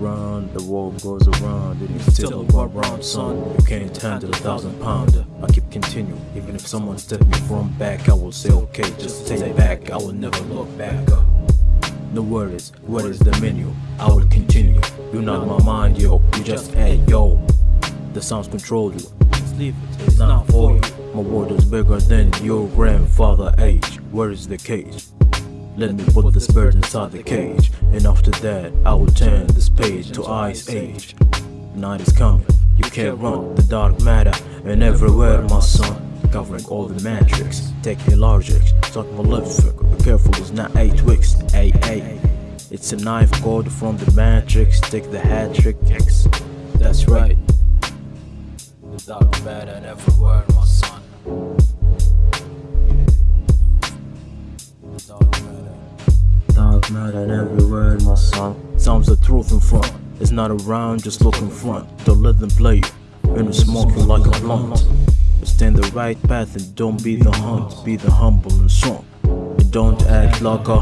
around, the world goes around, and you still go around, son. You can't handle a thousand pounder. I keep continuing, even if someone step me from back, I will say okay, just stay back. I will never look back up. No worries, what is the menu? I will continue. You're not my mind, yo. You just hey, yo. The sounds control you. It, it's not for you. My world is bigger than your grandfather age. Where is the cage? Let me put this bird inside the cage. And after that, I will turn this page to ice age. Night is coming, you can't run the dark matter. And everywhere, my son. Covering all the matrix, taking logic, start malefic. Be careful, it's not eight weeks. Hey, hey. It's a knife code from the matrix. Take the hat trick. X. That's right. The dark matter and everywhere, my son. Dark matter everywhere, my son. Sounds the truth in front. It's not around, just look in front. Don't let them play you. And it's smoking like a blunt. Stay in the right path and don't be the hunt. Be the humble and strong. And don't act like a